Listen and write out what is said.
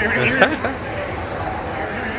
Mm-hmm.